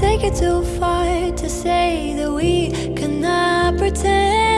take it too far to say that we cannot pretend.